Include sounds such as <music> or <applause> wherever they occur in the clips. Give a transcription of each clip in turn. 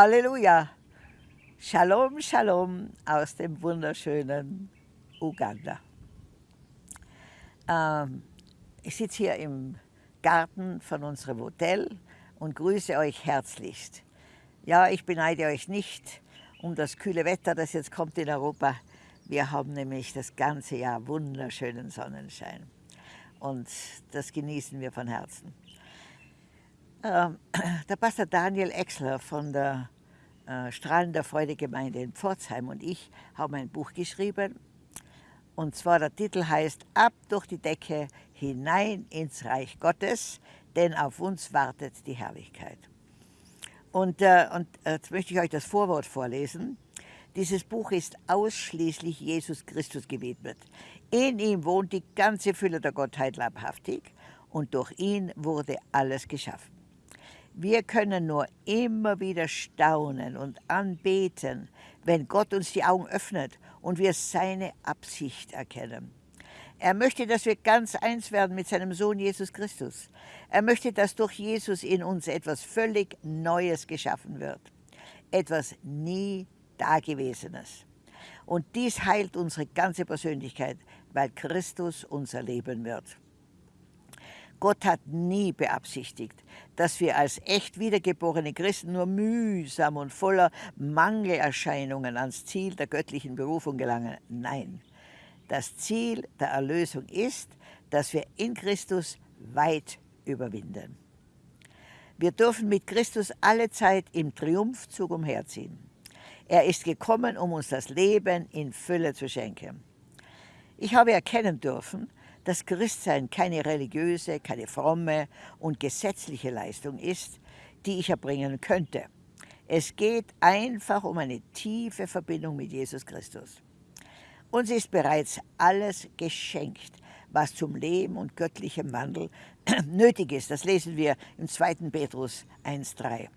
Halleluja! Shalom, Shalom aus dem wunderschönen Uganda. Ähm, ich sitze hier im Garten von unserem Hotel und grüße euch herzlichst. Ja, ich beneide euch nicht um das kühle Wetter, das jetzt kommt in Europa. Wir haben nämlich das ganze Jahr wunderschönen Sonnenschein und das genießen wir von Herzen. Ähm, <clears throat> der Pastor Daniel Exler von der äh, Strahlender Freude Gemeinde in Pforzheim und ich haben ein Buch geschrieben. Und zwar der Titel heißt Ab durch die Decke hinein ins Reich Gottes, denn auf uns wartet die Herrlichkeit. Und, äh, und jetzt möchte ich euch das Vorwort vorlesen. Dieses Buch ist ausschließlich Jesus Christus gewidmet. In ihm wohnt die ganze Fülle der Gottheit leibhaftig und durch ihn wurde alles geschaffen. Wir können nur immer wieder staunen und anbeten, wenn Gott uns die Augen öffnet und wir seine Absicht erkennen. Er möchte, dass wir ganz eins werden mit seinem Sohn Jesus Christus. Er möchte, dass durch Jesus in uns etwas völlig Neues geschaffen wird. Etwas nie Dagewesenes. Und dies heilt unsere ganze Persönlichkeit, weil Christus unser Leben wird. Gott hat nie beabsichtigt, dass wir als echt wiedergeborene Christen nur mühsam und voller Mangelerscheinungen ans Ziel der göttlichen Berufung gelangen. Nein, das Ziel der Erlösung ist, dass wir in Christus weit überwinden. Wir dürfen mit Christus alle Zeit im Triumphzug umherziehen. Er ist gekommen, um uns das Leben in Fülle zu schenken. Ich habe erkennen dürfen, dass Christsein keine religiöse, keine fromme und gesetzliche Leistung ist, die ich erbringen könnte. Es geht einfach um eine tiefe Verbindung mit Jesus Christus. Uns ist bereits alles geschenkt, was zum Leben und göttlichem Wandel <clears throat> nötig ist. Das lesen wir im 2. Petrus 1.3.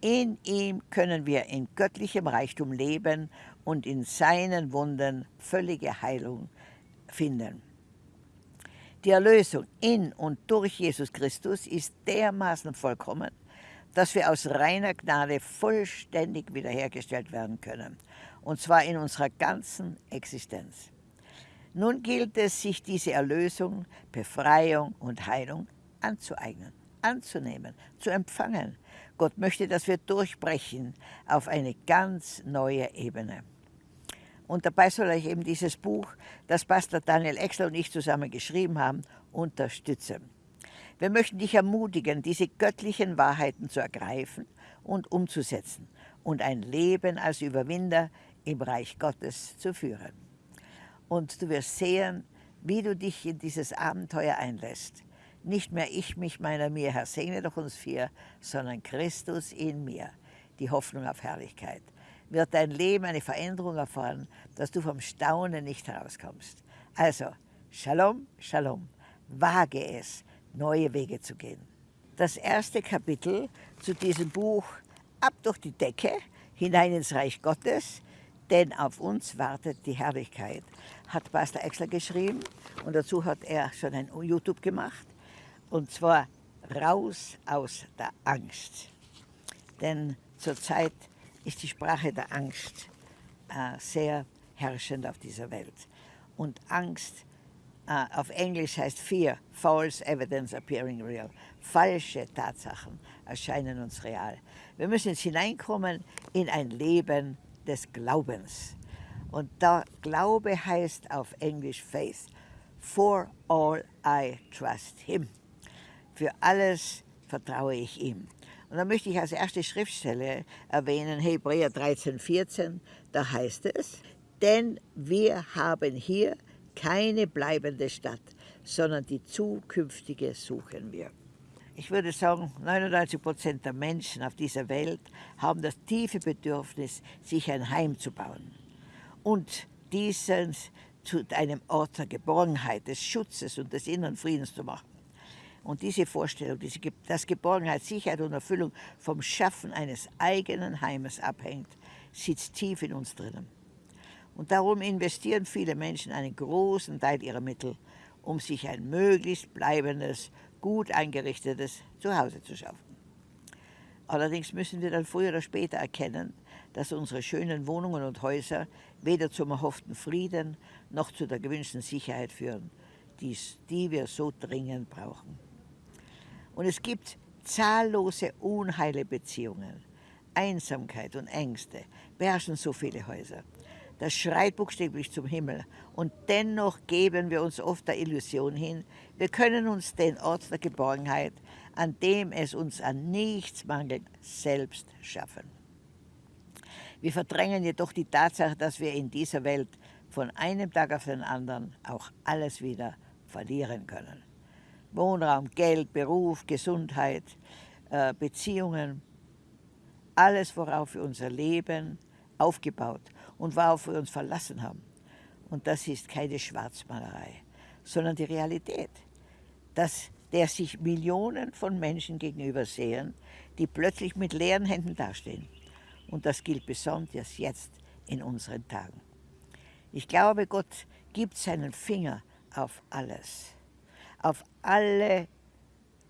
In ihm können wir in göttlichem Reichtum leben und in seinen Wunden völlige Heilung finden. Die Erlösung in und durch Jesus Christus ist dermaßen vollkommen, dass wir aus reiner Gnade vollständig wiederhergestellt werden können, und zwar in unserer ganzen Existenz. Nun gilt es, sich diese Erlösung, Befreiung und Heilung anzueignen, anzunehmen, zu empfangen. Gott möchte, dass wir durchbrechen auf eine ganz neue Ebene. Und dabei soll euch eben dieses Buch, das Pastor Daniel Exler und ich zusammen geschrieben haben, unterstützen. Wir möchten dich ermutigen, diese göttlichen Wahrheiten zu ergreifen und umzusetzen und ein Leben als Überwinder im Reich Gottes zu führen. Und du wirst sehen, wie du dich in dieses Abenteuer einlässt. Nicht mehr ich, mich, meiner, mir, Herr, segne doch uns vier, sondern Christus in mir, die Hoffnung auf Herrlichkeit wird dein Leben eine Veränderung erfahren, dass du vom Staunen nicht herauskommst. Also, Shalom, Shalom, wage es, neue Wege zu gehen. Das erste Kapitel zu diesem Buch Ab durch die Decke, hinein ins Reich Gottes, denn auf uns wartet die Herrlichkeit, hat Pastor Exler geschrieben und dazu hat er schon ein YouTube gemacht und zwar raus aus der Angst. Denn zurzeit ist die Sprache der Angst äh, sehr herrschend auf dieser Welt. Und Angst äh, auf Englisch heißt Fear, False Evidence Appearing Real. Falsche Tatsachen erscheinen uns real. Wir müssen jetzt hineinkommen in ein Leben des Glaubens. Und da Glaube heißt auf Englisch Faith. For all I trust Him. Für alles vertraue ich ihm. Und da möchte ich als erste Schriftstelle erwähnen Hebräer 13, 14, da heißt es, denn wir haben hier keine bleibende Stadt, sondern die zukünftige suchen wir. Ich würde sagen, 99 Prozent der Menschen auf dieser Welt haben das tiefe Bedürfnis, sich ein Heim zu bauen und diesen zu einem Ort der Geborgenheit, des Schutzes und des inneren Friedens zu machen. Und diese Vorstellung, dass Geborgenheit, Sicherheit und Erfüllung vom Schaffen eines eigenen Heimes abhängt, sitzt tief in uns drinnen. Und darum investieren viele Menschen einen großen Teil ihrer Mittel, um sich ein möglichst bleibendes, gut eingerichtetes Zuhause zu schaffen. Allerdings müssen wir dann früher oder später erkennen, dass unsere schönen Wohnungen und Häuser weder zum erhofften Frieden noch zu der gewünschten Sicherheit führen, die wir so dringend brauchen. Und es gibt zahllose unheile Beziehungen. Einsamkeit und Ängste beherrschen so viele Häuser. Das schreit buchstäblich zum Himmel. Und dennoch geben wir uns oft der Illusion hin, wir können uns den Ort der Geborgenheit, an dem es uns an nichts mangelt, selbst schaffen. Wir verdrängen jedoch die Tatsache, dass wir in dieser Welt von einem Tag auf den anderen auch alles wieder verlieren können. Wohnraum, Geld, Beruf, Gesundheit, äh, Beziehungen, alles, worauf wir unser Leben aufgebaut und worauf wir uns verlassen haben. Und das ist keine Schwarzmalerei, sondern die Realität, dass der sich Millionen von Menschen gegenüber sehen, die plötzlich mit leeren Händen dastehen. Und das gilt besonders jetzt in unseren Tagen. Ich glaube, Gott gibt seinen Finger auf alles, auf alle,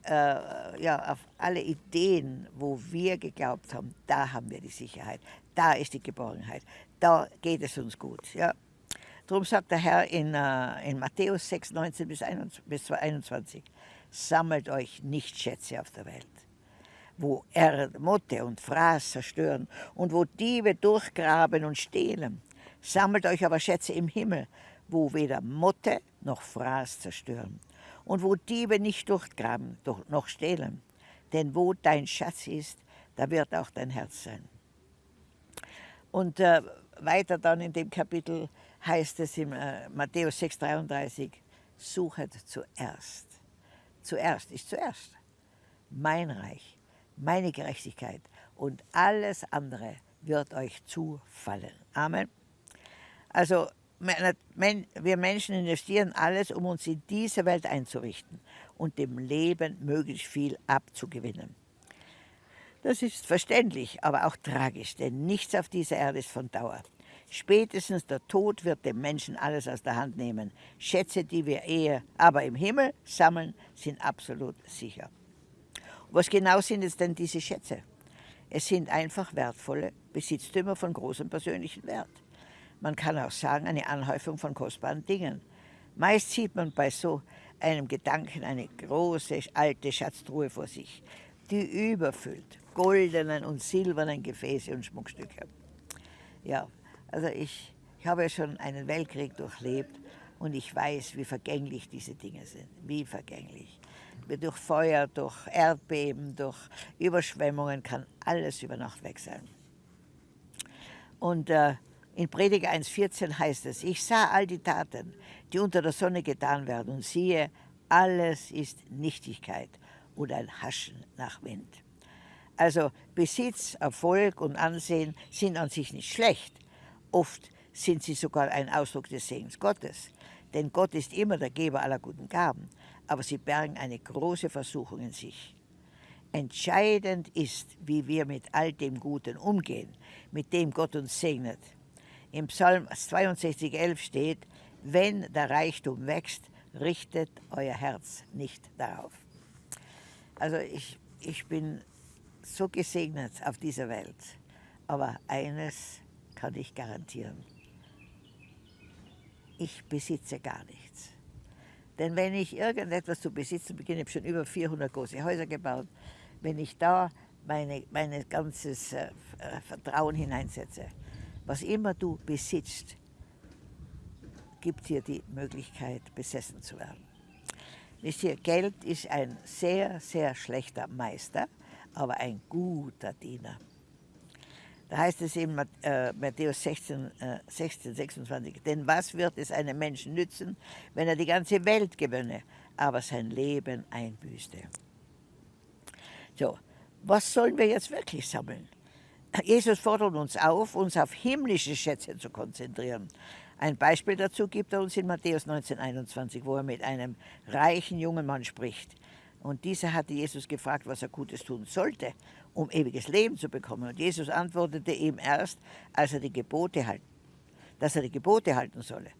äh, ja, auf alle Ideen, wo wir geglaubt haben, da haben wir die Sicherheit, da ist die Geborgenheit, da geht es uns gut. Ja. Darum sagt der Herr in, äh, in Matthäus 6, 19 bis 21, sammelt euch nicht Schätze auf der Welt, wo Erd, Motte und Fraß zerstören und wo Diebe durchgraben und stehlen. Sammelt euch aber Schätze im Himmel, wo weder Motte noch Fraß zerstören und wo Diebe nicht durchgraben noch stehlen. Denn wo dein Schatz ist, da wird auch dein Herz sein. Und äh, weiter dann in dem Kapitel heißt es in äh, Matthäus 6,33, suchet zuerst. Zuerst ist zuerst mein Reich, meine Gerechtigkeit und alles andere wird euch zufallen. Amen. Also wir Menschen investieren alles, um uns in diese Welt einzurichten und dem Leben möglichst viel abzugewinnen. Das ist verständlich, aber auch tragisch, denn nichts auf dieser Erde ist von Dauer. Spätestens der Tod wird dem Menschen alles aus der Hand nehmen. Schätze, die wir eher aber im Himmel sammeln, sind absolut sicher. Was genau sind es denn diese Schätze? Es sind einfach wertvolle Besitztümer von großem persönlichen Wert. Man kann auch sagen, eine Anhäufung von kostbaren Dingen. Meist sieht man bei so einem Gedanken eine große alte Schatztruhe vor sich, die überfüllt goldenen und silbernen Gefäße und Schmuckstücke. Ja, also ich, ich habe schon einen Weltkrieg durchlebt und ich weiß, wie vergänglich diese Dinge sind, wie vergänglich. Durch Feuer, durch Erdbeben, durch Überschwemmungen kann alles über Nacht weg sein. Und äh, in Prediger 1,14 heißt es, ich sah all die Taten, die unter der Sonne getan werden und siehe, alles ist Nichtigkeit oder ein Haschen nach Wind. Also Besitz, Erfolg und Ansehen sind an sich nicht schlecht. Oft sind sie sogar ein Ausdruck des Segens Gottes. Denn Gott ist immer der Geber aller guten Gaben, aber sie bergen eine große Versuchung in sich. Entscheidend ist, wie wir mit all dem Guten umgehen, mit dem Gott uns segnet. Im Psalm 62,11 steht, wenn der Reichtum wächst, richtet euer Herz nicht darauf. Also ich, ich bin so gesegnet auf dieser Welt. Aber eines kann ich garantieren. Ich besitze gar nichts. Denn wenn ich irgendetwas zu besitzen beginne, ich habe schon über 400 große Häuser gebaut, wenn ich da mein meine ganzes äh, Vertrauen hineinsetze, was immer du besitzt, gibt dir die Möglichkeit, besessen zu werden. Wisst ihr, Geld ist ein sehr, sehr schlechter Meister aber ein guter Diener. Da heißt es in äh, Matthäus 16, 16, 26, denn was wird es einem Menschen nützen, wenn er die ganze Welt gewönne, aber sein Leben einbüßte? So, was sollen wir jetzt wirklich sammeln? Jesus fordert uns auf, uns auf himmlische Schätze zu konzentrieren. Ein Beispiel dazu gibt er uns in Matthäus 19, 21, wo er mit einem reichen jungen Mann spricht. Und dieser hatte Jesus gefragt, was er Gutes tun sollte, um ewiges Leben zu bekommen. Und Jesus antwortete ihm erst, als er die Gebote halt, dass er die Gebote halten solle.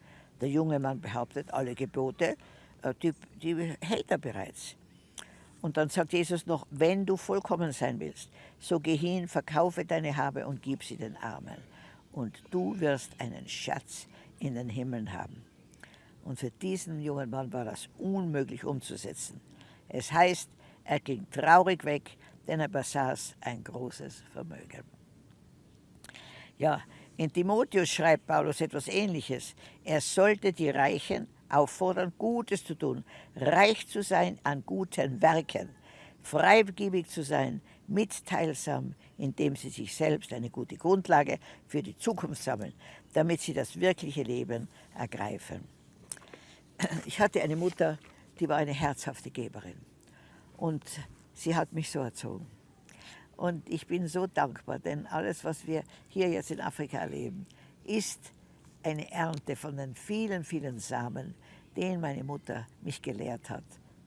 Der junge Mann behauptet, alle Gebote, äh, die, die hält er bereits. Und dann sagt Jesus noch, wenn du vollkommen sein willst, so geh hin, verkaufe deine Habe und gib sie den Armen. Und du wirst einen Schatz in den Himmeln haben. Und für diesen jungen Mann war das unmöglich umzusetzen. Es heißt, er ging traurig weg, denn er besaß ein großes Vermögen. Ja, in Timotheus schreibt Paulus etwas Ähnliches. Er sollte die Reichen auffordern, Gutes zu tun, reich zu sein an guten Werken, freigebig zu sein, mitteilsam, indem sie sich selbst eine gute Grundlage für die Zukunft sammeln, damit sie das wirkliche Leben ergreifen. Ich hatte eine Mutter, die war eine herzhafte Geberin und sie hat mich so erzogen. Und ich bin so dankbar, denn alles, was wir hier jetzt in Afrika erleben, ist eine Ernte von den vielen, vielen Samen, den meine Mutter mich gelehrt hat,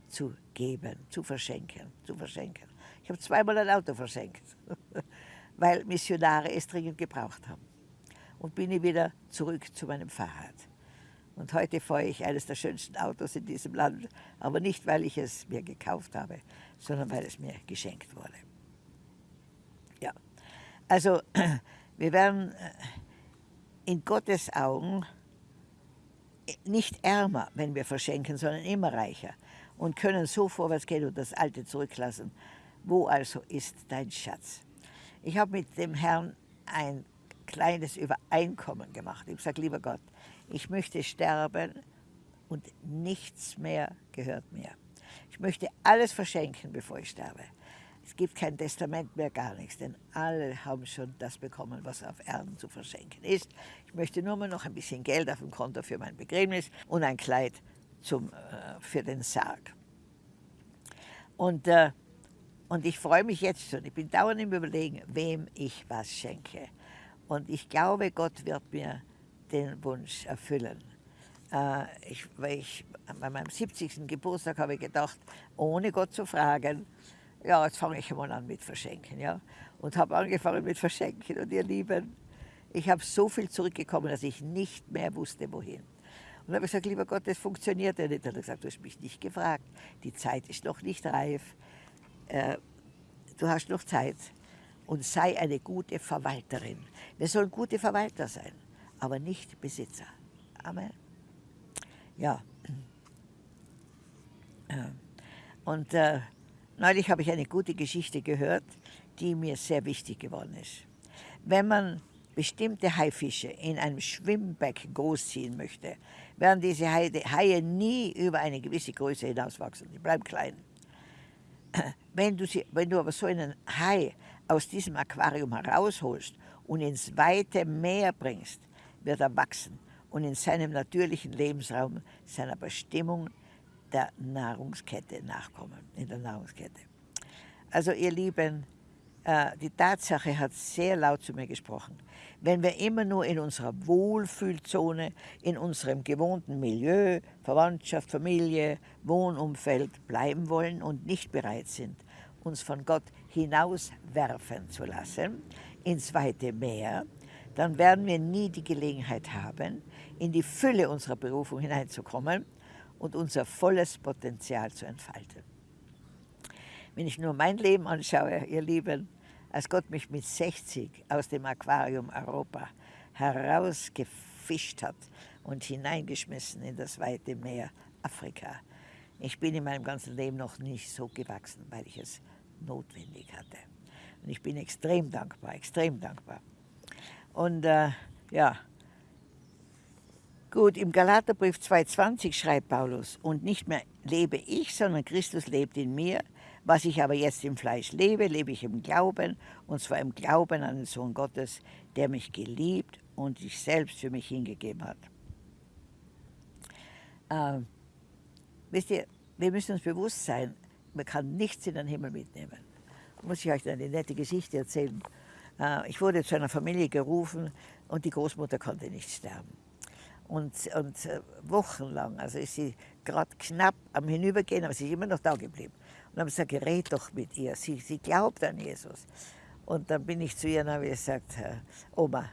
zu geben, zu verschenken, zu verschenken. Ich habe zweimal ein Auto verschenkt, <laughs> weil Missionare es dringend gebraucht haben. Und bin ich wieder zurück zu meinem Fahrrad. Und heute fahre ich eines der schönsten Autos in diesem Land, aber nicht, weil ich es mir gekauft habe, sondern weil es mir geschenkt wurde. Ja, also <clears throat> wir werden äh, in Gottes Augen nicht ärmer, wenn wir verschenken, sondern immer reicher und können so vorwärts gehen und das Alte zurücklassen. Wo also ist dein Schatz? Ich habe mit dem Herrn ein kleines Übereinkommen gemacht. Ich sage, lieber Gott, ich möchte sterben und nichts mehr gehört mir. Ich möchte alles verschenken, bevor ich sterbe. Es gibt kein Testament mehr, gar nichts, denn alle haben schon das bekommen, was auf Erden zu verschenken ist. Ich möchte nur mal noch ein bisschen Geld auf dem Konto für mein Begräbnis und ein Kleid zum, äh, für den Sarg. Und, äh, und ich freue mich jetzt schon. Ich bin dauernd im Überlegen, wem ich was schenke. Und ich glaube, Gott wird mir den Wunsch erfüllen. Äh, ich, weil ich, bei meinem 70. Geburtstag habe ich gedacht, ohne Gott zu fragen, ja, jetzt fange ich mal an mit Verschenken. Ja? Und habe angefangen mit Verschenken. Und ihr Lieben, ich habe so viel zurückgekommen, dass ich nicht mehr wusste, wohin. Und habe gesagt, lieber Gott, das funktioniert ja nicht. Er hat gesagt, du hast mich nicht gefragt. Die Zeit ist noch nicht reif. Äh, du hast noch Zeit. Und sei eine gute Verwalterin. Wir sollen gute Verwalter sein, aber nicht Besitzer. Amen. Ja. Und äh, Neulich habe ich eine gute Geschichte gehört, die mir sehr wichtig geworden ist. Wenn man bestimmte Haifische in einem Schwimmbeck großziehen möchte, werden diese Haie nie über eine gewisse Größe hinauswachsen. Die bleiben klein. <clears throat> Wenn du, sie, wenn du aber so einen Hai aus diesem Aquarium herausholst und ins weite Meer bringst, wird er wachsen und in seinem natürlichen Lebensraum seiner Bestimmung der Nahrungskette nachkommen, in der Nahrungskette. Also ihr Lieben, äh, die Tatsache hat sehr laut zu mir gesprochen. Wenn wir immer nur in unserer Wohlfühlzone, in unserem gewohnten Milieu, Verwandtschaft, Familie, Wohnumfeld bleiben wollen und nicht bereit sind, uns von Gott hinauswerfen zu lassen, ins weite Meer, dann werden wir nie die Gelegenheit haben, in die Fülle unserer Berufung hineinzukommen und unser volles Potenzial zu entfalten. Wenn ich nur mein Leben anschaue, ihr Lieben, als Gott mich mit 60 aus dem Aquarium Europa herausgefischt hat und hineingeschmissen in das weite Meer Afrika. Ich bin in meinem ganzen Leben noch nicht so gewachsen, weil ich es notwendig hatte. Und ich bin extrem dankbar, extrem dankbar. Und äh, ja, Gut, im Galaterbrief 2,20 schreibt Paulus, und nicht mehr lebe ich, sondern Christus lebt in mir. Was ich aber jetzt im Fleisch lebe, lebe ich im Glauben, und zwar im Glauben an den Sohn Gottes, der mich geliebt und sich selbst für mich hingegeben hat. Ähm, wisst ihr, wir müssen uns bewusst sein, man kann nichts in den Himmel mitnehmen. Muss ich euch eine nette Geschichte erzählen. Äh, ich wurde zu einer Familie gerufen und die Großmutter konnte nicht sterben und, und äh, wochenlang, also ist sie gerade knapp am Hinübergehen, aber sie ist immer noch da geblieben. Und dann habe ich gesagt, red doch mit ihr, sie, sie glaubt an Jesus. Und dann bin ich zu ihr und habe gesagt, Oma,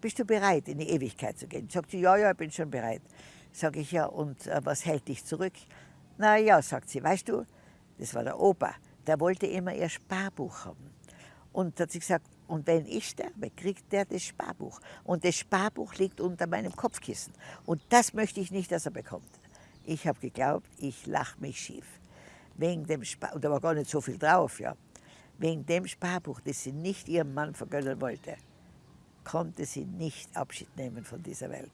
bist du bereit, in die Ewigkeit zu gehen? Sagt sie, ja, ja, ich bin schon bereit. Sage ich, ja, und äh, was hält dich zurück? Na ja, sagt sie, weißt du, das war der Opa, der wollte immer ihr Sparbuch haben. Und hat sie gesagt, und wenn ich sterbe, kriegt der das Sparbuch. Und das Sparbuch liegt unter meinem Kopfkissen. Und das möchte ich nicht, dass er bekommt. Ich habe geglaubt, ich lache mich schief. Wegen dem Spar und da war gar nicht so viel drauf, ja. Wegen dem Sparbuch, das sie nicht ihrem Mann vergönnen wollte, konnte sie nicht Abschied nehmen von dieser Welt.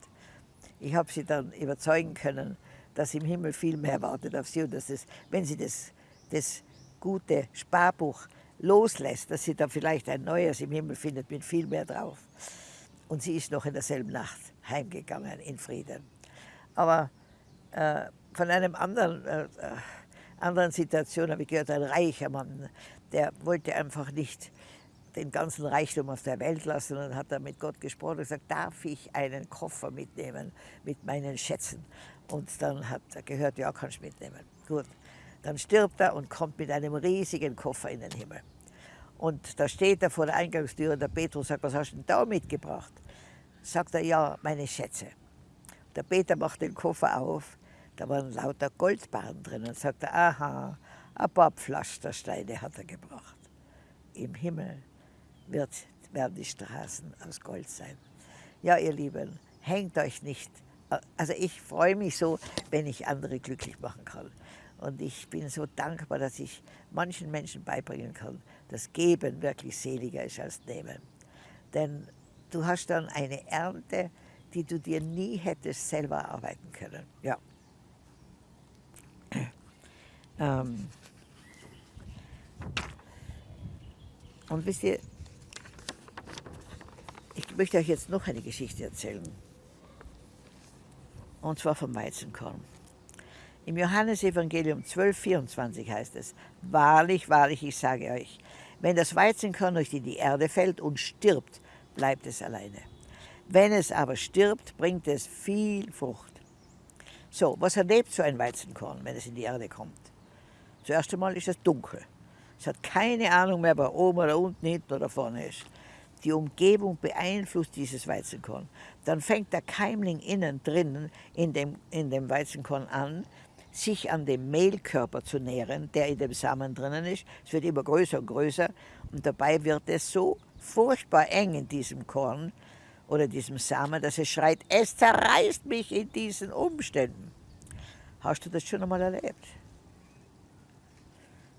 Ich habe sie dann überzeugen können, dass im Himmel viel mehr wartet auf sie und dass es, wenn sie das, das gute Sparbuch loslässt, dass sie dann vielleicht ein neues im Himmel findet mit viel mehr drauf. Und sie ist noch in derselben Nacht heimgegangen in Frieden. Aber äh, von einem anderen, äh, anderen Situation habe ich gehört, ein reicher Mann, der wollte einfach nicht den ganzen Reichtum auf der Welt lassen und hat dann mit Gott gesprochen und gesagt, darf ich einen Koffer mitnehmen mit meinen Schätzen? Und dann hat er gehört, ja, kannst mitnehmen. Gut. Dann stirbt er und kommt mit einem riesigen Koffer in den Himmel. Und da steht er vor der Eingangstür und der Petrus sagt, was hast du denn da mitgebracht? Sagt er, ja, meine Schätze. Der Peter macht den Koffer auf, da waren lauter Goldbarren drin und sagt er, aha, ein paar Pflastersteine hat er gebracht. Im Himmel wird, werden die Straßen aus Gold sein. Ja, ihr Lieben, hängt euch nicht. Also ich freue mich so, wenn ich andere glücklich machen kann. Und ich bin so dankbar, dass ich manchen Menschen beibringen kann, dass Geben wirklich seliger ist als Nehmen. Denn du hast dann eine Ernte, die du dir nie hättest selber arbeiten können. Ja. <clears throat> Ähm und wisst ihr, ich möchte euch jetzt noch eine Geschichte erzählen. Und zwar vom Weizenkorn. Im Johannesevangelium 12,24 heißt es, Wahrlich, wahrlich, ich sage euch, wenn das Weizenkorn durch in die Erde fällt und stirbt, bleibt es alleine. Wenn es aber stirbt, bringt es viel Frucht. So, was erlebt so ein Weizenkorn, wenn es in die Erde kommt? Zuerst einmal ist es dunkel. Es hat keine Ahnung mehr, wo oben oder unten, hinten oder vorne ist. Die Umgebung beeinflusst dieses Weizenkorn. Dann fängt der Keimling innen drinnen in dem, in dem Weizenkorn an, sich an dem Mehlkörper zu nähren, der in dem Samen drinnen ist. Es wird immer größer und größer und dabei wird es so furchtbar eng in diesem Korn oder diesem Samen, dass es schreit, es zerreißt mich in diesen Umständen. Hast du das schon einmal erlebt?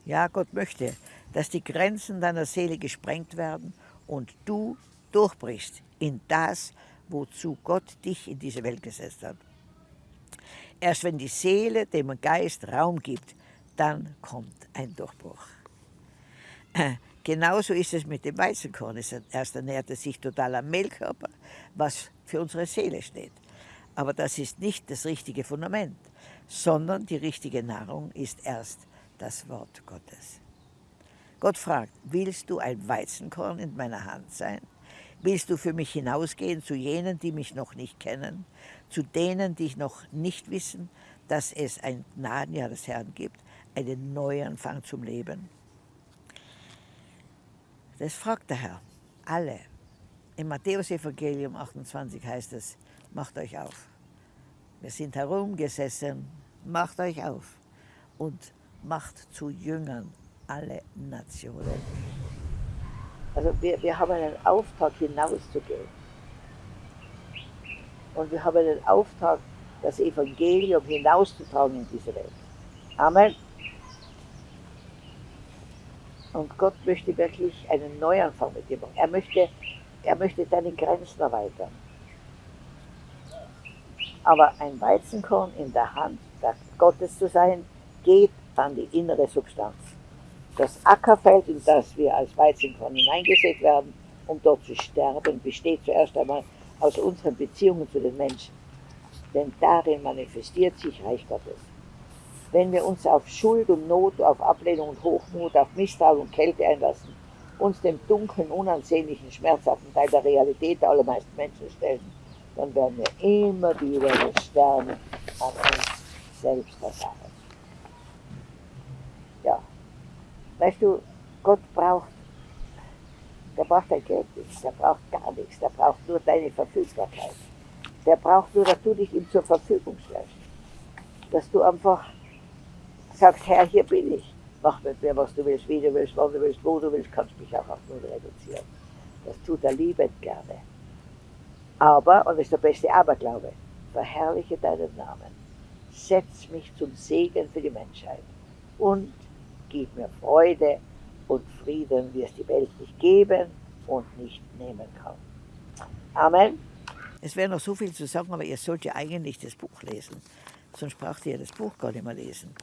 Ja, Gott möchte, dass die Grenzen deiner Seele gesprengt werden und du durchbrichst in das, wozu Gott dich in diese Welt gesetzt hat. Erst wenn die Seele dem Geist Raum gibt, dann kommt ein Durchbruch. Genauso ist es mit dem Weizenkorn. Erst ernährt es sich total am Mehlkörper, was für unsere Seele steht. Aber das ist nicht das richtige Fundament, sondern die richtige Nahrung ist erst das Wort Gottes. Gott fragt, willst du ein Weizenkorn in meiner Hand sein? Willst du für mich hinausgehen zu jenen, die mich noch nicht kennen, zu denen, die noch nicht wissen, dass es ein Gnadenjahr des Herrn gibt, einen Neuanfang zum Leben? Das fragt der Herr, alle. Im Matthäus-Evangelium 28 heißt es, macht euch auf. Wir sind herumgesessen, macht euch auf und macht zu Jüngern alle Nationen. Also wir, wir haben einen Auftrag hinauszugehen. Und wir haben einen Auftrag, das Evangelium hinauszutragen in diese Welt. Amen. Und Gott möchte wirklich einen Neuanfang mit dir machen. Er möchte, er möchte deine Grenzen erweitern. Aber ein Weizenkorn in der Hand Gottes zu sein, geht an die innere Substanz. Das Ackerfeld, in das wir als Weizenkorn hineingesät werden, um dort zu sterben, besteht zuerst einmal aus unseren Beziehungen zu den Menschen. Denn darin manifestiert sich Reich Gottes. Wenn wir uns auf Schuld und Not, auf Ablehnung und Hochmut, auf Misstrauen und Kälte einlassen, uns dem dunklen, unansehnlichen, schmerzhaften Teil der Realität der allermeisten Menschen stellen, dann werden wir immer wieder das Sterben an uns selbst erfahren. Weißt du, Gott braucht, der braucht dein Geld nicht, der braucht gar nichts, der braucht nur deine Verfügbarkeit. Der braucht nur, dass du dich ihm zur Verfügung stellst. Dass du einfach sagst, Herr, hier bin ich. mach mit mir, was du willst, wie du willst, wann du willst, wo du willst, kannst mich auch auf null reduzieren. Das tut er liebend gerne. Aber, und das ist der beste Aberglaube, verherrliche deinen Namen, setz mich zum Segen für die Menschheit und gib mir Freude und Frieden, wie es die Welt nicht geben und nicht nehmen kann. Amen. Es wäre noch so viel zu sagen, aber ihr sollt ja eigentlich das Buch lesen. Sonst braucht ihr das Buch gar nicht mehr lesen.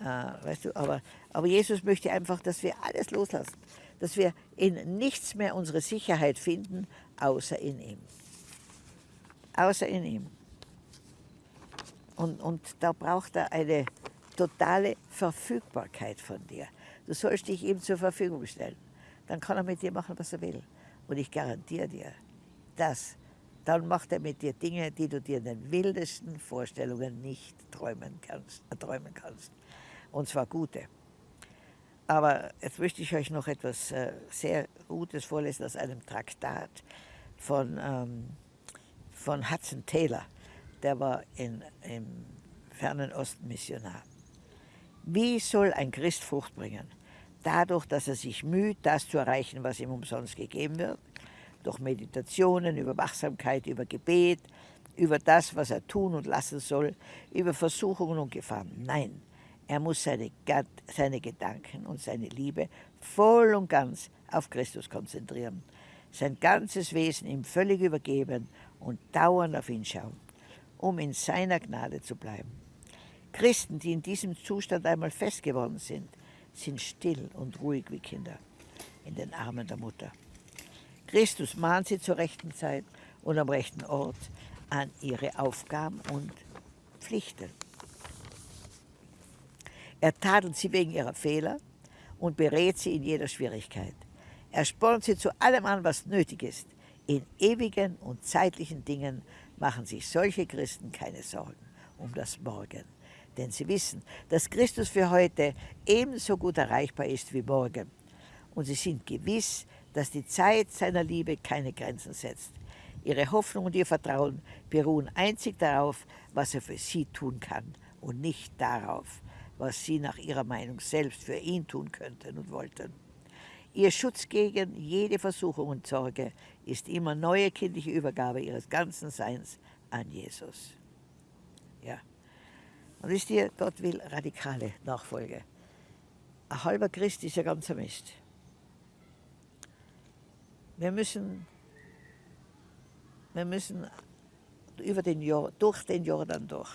Äh, weißt du, aber, aber Jesus möchte einfach, dass wir alles loslassen. Dass wir in nichts mehr unsere Sicherheit finden, außer in ihm. Außer in ihm. Und, und da braucht er eine totale Verfügbarkeit von dir. Du sollst dich ihm zur Verfügung stellen. Dann kann er mit dir machen, was er will. Und ich garantiere dir, dass dann macht er mit dir Dinge, die du dir in den wildesten Vorstellungen nicht träumen kannst. Äh, träumen kannst. Und zwar gute. Aber jetzt möchte ich euch noch etwas äh, sehr Gutes vorlesen aus einem Traktat von, ähm, von Hudson Taylor. Der war in, im fernen Osten Missionar. Wie soll ein Christ Frucht bringen? Dadurch, dass er sich müht, das zu erreichen, was ihm umsonst gegeben wird, durch Meditationen, über Wachsamkeit, über Gebet, über das, was er tun und lassen soll, über Versuchungen und Gefahren. Nein, er muss seine, seine Gedanken und seine Liebe voll und ganz auf Christus konzentrieren, sein ganzes Wesen ihm völlig übergeben und dauernd auf ihn schauen, um in seiner Gnade zu bleiben. Christen, die in diesem Zustand einmal fest geworden sind, sind still und ruhig wie Kinder in den Armen der Mutter. Christus mahnt sie zur rechten Zeit und am rechten Ort an ihre Aufgaben und Pflichten. Er tadelt sie wegen ihrer Fehler und berät sie in jeder Schwierigkeit. Er spornt sie zu allem an, was nötig ist. In ewigen und zeitlichen Dingen machen sich solche Christen keine Sorgen um das Morgen. Denn sie wissen, dass Christus für heute ebenso gut erreichbar ist wie morgen. Und sie sind gewiss, dass die Zeit seiner Liebe keine Grenzen setzt. Ihre Hoffnung und ihr Vertrauen beruhen einzig darauf, was er für sie tun kann und nicht darauf, was sie nach ihrer Meinung selbst für ihn tun könnten und wollten. Ihr Schutz gegen jede Versuchung und Sorge ist immer neue kindliche Übergabe ihres ganzen Seins an Jesus. Und wisst ihr, Gott will radikale Nachfolge. Ein halber Christ ist ja ganz Mist. Wir müssen, wir müssen über den, durch den Jordan durch.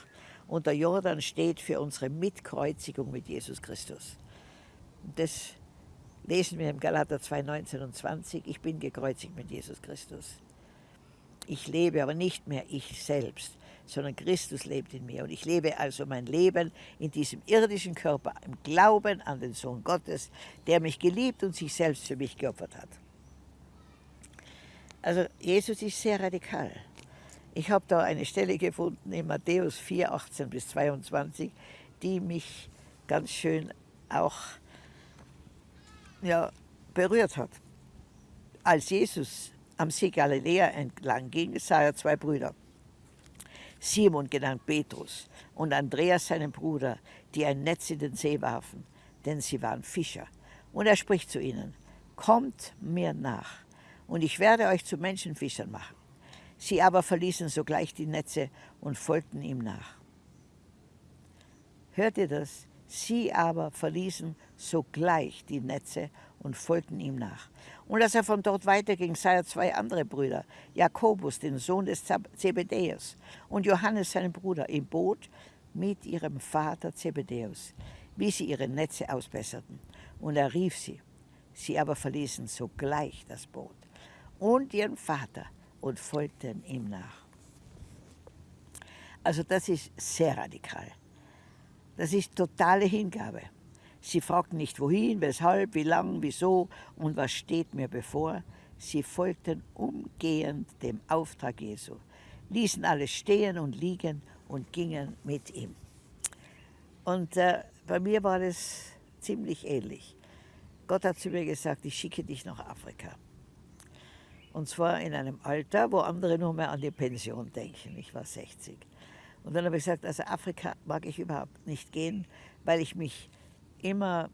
Und der Jordan steht für unsere Mitkreuzigung mit Jesus Christus. Das lesen wir im Galater 2, 19 und 20. Ich bin gekreuzigt mit Jesus Christus. Ich lebe aber nicht mehr ich selbst, sondern Christus lebt in mir. Und ich lebe also mein Leben in diesem irdischen Körper im Glauben an den Sohn Gottes, der mich geliebt und sich selbst für mich geopfert hat. Also Jesus ist sehr radikal. Ich habe da eine Stelle gefunden in Matthäus 4, 18 bis 22, die mich ganz schön auch ja, berührt hat. Als Jesus am See Galiläa entlang ging, sah er zwei Brüder. Simon genannt Petrus und Andreas seinen Bruder, die ein Netz in den See warfen, denn sie waren Fischer. Und er spricht zu ihnen, kommt mir nach und ich werde euch zu Menschenfischern machen. Sie aber verließen sogleich die Netze und folgten ihm nach. Hört ihr das? Sie aber verließen sogleich die Netze und folgten ihm nach. Und als er von dort weiterging, sah er zwei andere Brüder, Jakobus, den Sohn des Zebedäus, und Johannes, seinen Bruder, im Boot mit ihrem Vater Zebedäus, wie sie ihre Netze ausbesserten. Und er rief sie. Sie aber verließen sogleich das Boot und ihren Vater und folgten ihm nach. Also das ist sehr radikal. Das ist totale Hingabe. Sie fragten nicht wohin, weshalb, wie lang, wieso und was steht mir bevor. Sie folgten umgehend dem Auftrag Jesu, ließen alles stehen und liegen und gingen mit ihm. Und äh, bei mir war das ziemlich ähnlich. Gott hat zu mir gesagt, ich schicke dich nach Afrika. Und zwar in einem Alter, wo andere nur mehr an die Pension denken. Ich war 60. Und dann habe ich gesagt, also Afrika mag ich überhaupt nicht gehen, weil ich mich immer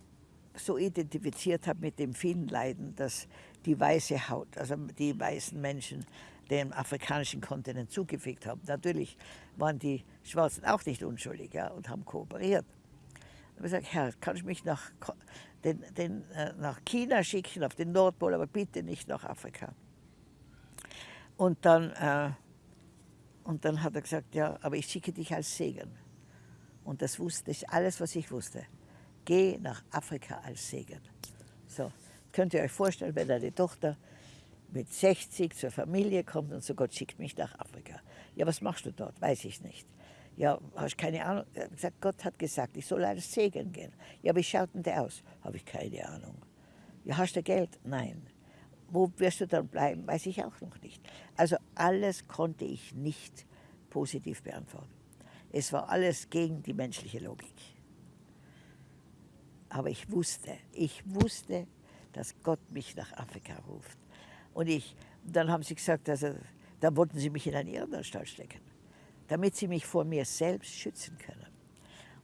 so identifiziert habe mit dem vielen Leiden, dass die weiße Haut, also die weißen Menschen dem afrikanischen Kontinent zugefügt haben. Natürlich waren die Schwarzen auch nicht unschuldig ja, und haben kooperiert. Ich habe gesagt, Herr, kann ich mich nach, den, den, äh, nach China schicken, auf den Nordpol, aber bitte nicht nach Afrika. Und dann, äh, und dann hat er gesagt, ja, aber ich schicke dich als Segen. Und das wusste ich, alles, was ich wusste. Geh nach Afrika als Segen. So, könnt ihr euch vorstellen, wenn deine Tochter mit 60 zur Familie kommt und so, Gott schickt mich nach Afrika. Ja, was machst du dort? Weiß ich nicht. Ja, hast keine Ahnung. Er hat gesagt, Gott hat gesagt, ich soll als Segen gehen. Ja, wie schaut denn der aus? Habe ich keine Ahnung. Ja, hast du Geld? Nein. Wo wirst du dann bleiben? Weiß ich auch noch nicht. Also alles konnte ich nicht positiv beantworten. Es war alles gegen die menschliche Logik. Aber ich wusste, ich wusste, dass Gott mich nach Afrika ruft. Und ich, dann haben sie gesagt, also, dann wollten sie mich in eine Irrenanstalt stecken, damit sie mich vor mir selbst schützen können.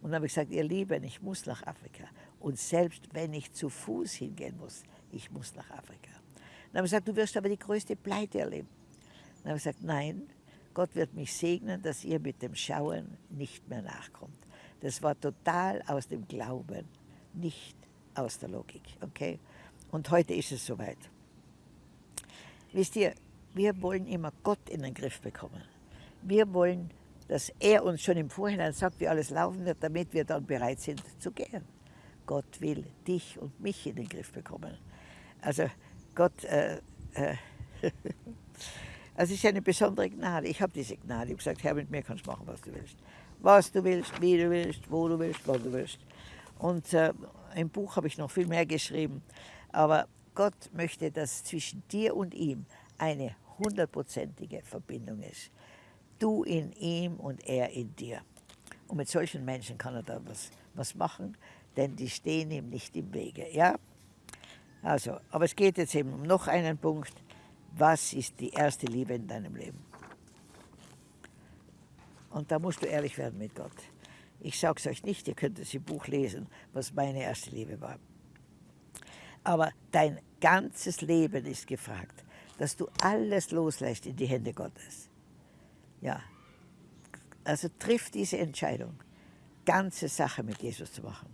Und dann habe ich gesagt, ihr Lieben, ich muss nach Afrika. Und selbst wenn ich zu Fuß hingehen muss, ich muss nach Afrika. Dann habe ich gesagt, du wirst aber die größte Pleite erleben. Dann habe ich gesagt, nein, Gott wird mich segnen, dass ihr mit dem Schauen nicht mehr nachkommt. Das war total aus dem Glauben, nicht aus der Logik. Okay? Und heute ist es soweit. Wisst ihr, wir wollen immer Gott in den Griff bekommen. Wir wollen, dass er uns schon im Vorhinein sagt, wie alles laufen wird, damit wir dann bereit sind zu gehen. Gott will dich und mich in den Griff bekommen. Also Gott, äh, äh, <laughs> es ist eine besondere Gnade. Ich habe diese Gnade. Ich habe gesagt, Herr, mit mir kannst du machen, was du willst. Was du willst, wie du willst, wo du willst, wann du willst. Und äh, im Buch habe ich noch viel mehr geschrieben. Aber Gott möchte, dass zwischen dir und ihm eine hundertprozentige Verbindung ist. Du in ihm und er in dir. Und mit solchen Menschen kann er da was, was machen, denn die stehen ihm nicht im Wege. Ja? Also, aber es geht jetzt eben um noch einen Punkt. Was ist die erste Liebe in deinem Leben? Und da musst du ehrlich werden mit Gott. Ich sage es euch nicht, ihr könnt es im Buch lesen, was meine erste Liebe war. Aber dein ganzes Leben ist gefragt, dass du alles loslässt in die Hände Gottes. Ja, also triff diese Entscheidung, ganze Sache mit Jesus zu machen.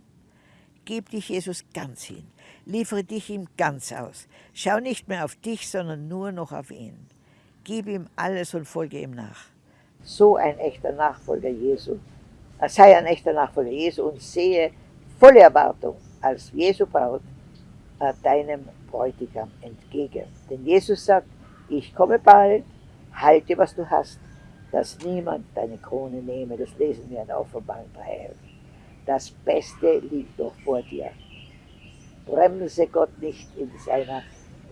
Gib dich Jesus ganz hin, liefere dich ihm ganz aus. Schau nicht mehr auf dich, sondern nur noch auf ihn. Gib ihm alles und folge ihm nach. So ein echter Nachfolger Jesu, sei ein echter Nachfolger Jesu und sehe volle Erwartung als Jesu Braut äh, deinem Bräutigam entgegen. Denn Jesus sagt, ich komme bald, halte, was du hast, dass niemand deine Krone nehme. Das lesen wir in Offenbarung 3. Das Beste liegt doch vor dir. Bremse Gott nicht in seiner,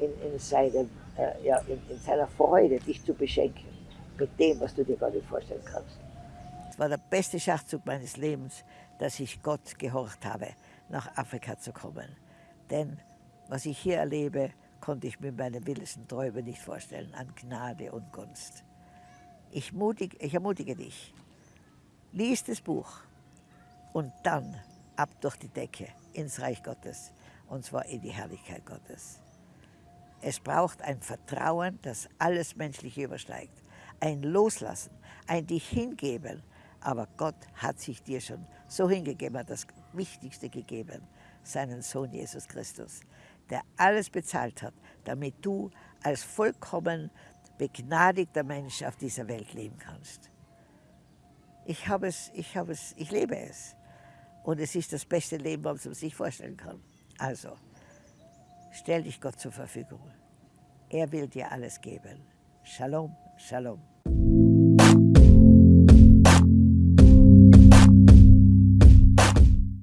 in, in seinem, äh, ja, in, in seiner Freude, dich zu beschenken mit dem, was du dir gar nicht vorstellen kannst. Es war der beste Schachzug meines Lebens, dass ich Gott gehorcht habe, nach Afrika zu kommen. Denn was ich hier erlebe, konnte ich mir meine wildesten Träume nicht vorstellen an Gnade und Gunst. Ich, mutig, ich ermutige dich, lies das Buch und dann ab durch die Decke ins Reich Gottes, und zwar in die Herrlichkeit Gottes. Es braucht ein Vertrauen, das alles Menschliche übersteigt, ein Loslassen, ein dich hingeben, aber Gott hat sich dir schon so hingegeben, hat das Wichtigste gegeben, seinen Sohn Jesus Christus der alles bezahlt hat, damit du als vollkommen begnadigter Mensch auf dieser Welt leben kannst. Ich habe es, ich habe es, ich lebe es. Und es ist das beste Leben, was man sich vorstellen kann. Also, stell dich Gott zur Verfügung. Er will dir alles geben. Shalom, Shalom.